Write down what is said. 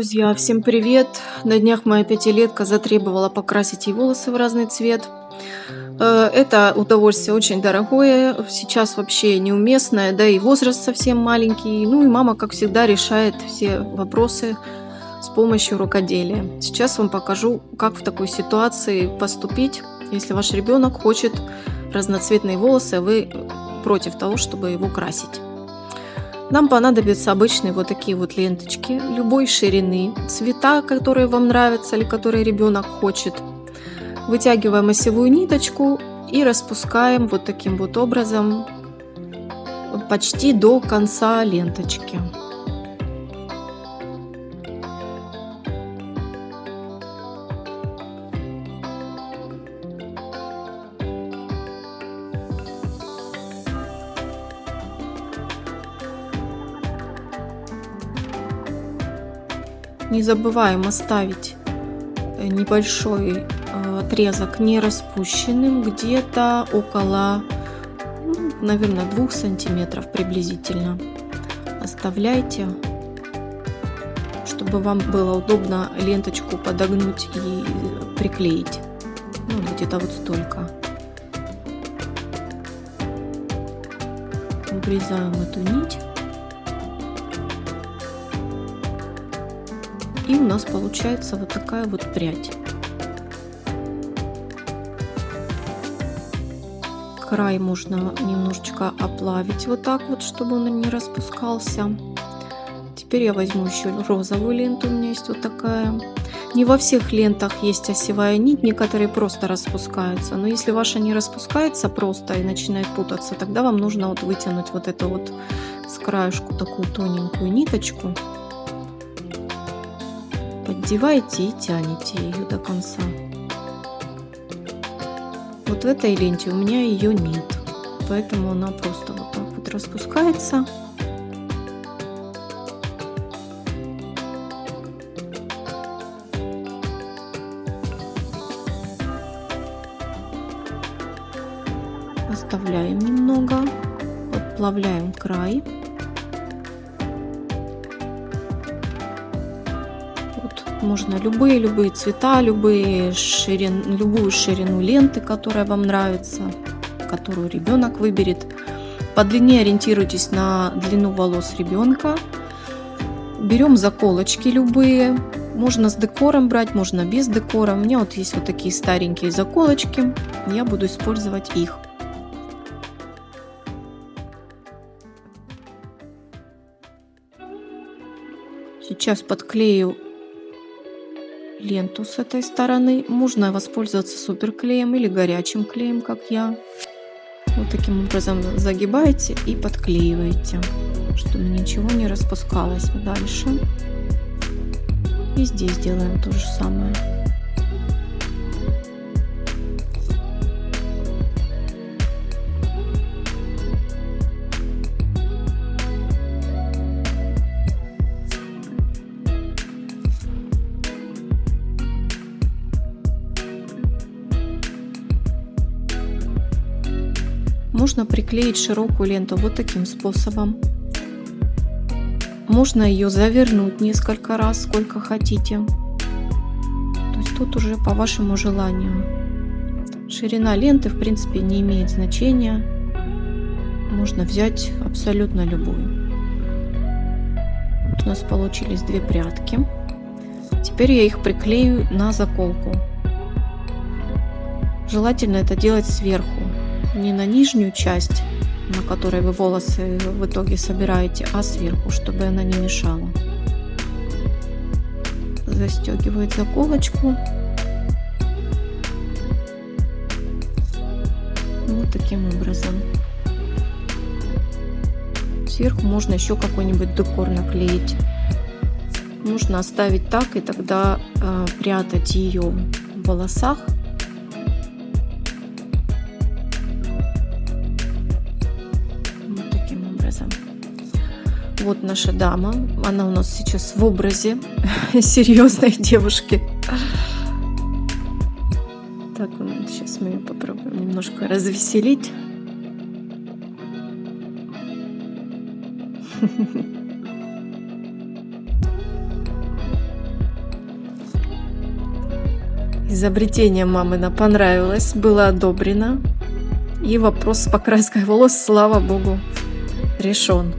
Друзья, всем привет! На днях моя пятилетка затребовала покрасить ей волосы в разный цвет. Э, это удовольствие очень дорогое, сейчас вообще неуместное, да и возраст совсем маленький. Ну и мама, как всегда, решает все вопросы с помощью рукоделия. Сейчас вам покажу, как в такой ситуации поступить, если ваш ребенок хочет разноцветные волосы, а вы против того, чтобы его красить. Нам понадобятся обычные вот такие вот ленточки любой ширины, цвета, которые вам нравятся или которые ребенок хочет. Вытягиваем осевую ниточку и распускаем вот таким вот образом почти до конца ленточки. Не забываем оставить э, небольшой э, отрезок не распущенным, где-то около, ну, наверное, 2 сантиметров приблизительно. Оставляйте, чтобы вам было удобно ленточку подогнуть и приклеить. Ну, где-то вот столько. Обрезаем эту нить. И у нас получается вот такая вот прядь. Край можно немножечко оплавить вот так вот, чтобы он не распускался. Теперь я возьму еще розовую ленту, у меня есть вот такая. Не во всех лентах есть осевая нить, некоторые просто распускаются. Но если ваша не распускается просто и начинает путаться, тогда вам нужно вот вытянуть вот эту вот с краешку такую тоненькую ниточку поддеваете и тянете ее до конца. Вот в этой ленте у меня ее нет, поэтому она просто вот так вот распускается. Оставляем немного, подплавляем край. Можно любые-любые цвета, любые ширин, любую ширину ленты, которая вам нравится, которую ребенок выберет. По длине ориентируйтесь на длину волос ребенка. Берем заколочки любые. Можно с декором брать, можно без декора. У меня вот есть вот такие старенькие заколочки. Я буду использовать их. Сейчас подклею ленту с этой стороны. Можно воспользоваться суперклеем или горячим клеем, как я. Вот таким образом загибаете и подклеиваете, чтобы ничего не распускалось дальше. И здесь делаем то же самое. Можно приклеить широкую ленту вот таким способом. Можно ее завернуть несколько раз, сколько хотите. То есть тут уже по вашему желанию. Ширина ленты в принципе не имеет значения. Можно взять абсолютно любую. Вот у нас получились две прядки. Теперь я их приклею на заколку. Желательно это делать сверху не на нижнюю часть, на которой вы волосы в итоге собираете, а сверху, чтобы она не мешала. Застегивает заколочку. Вот таким образом. Сверху можно еще какой-нибудь декор наклеить. Нужно оставить так и тогда э, прятать ее в волосах Вот наша дама. Она у нас сейчас в образе серьезной девушки. Так, сейчас мы ее попробуем немножко развеселить. Изобретение мамына понравилось, было одобрено. И вопрос с покраской волос, слава богу, решен.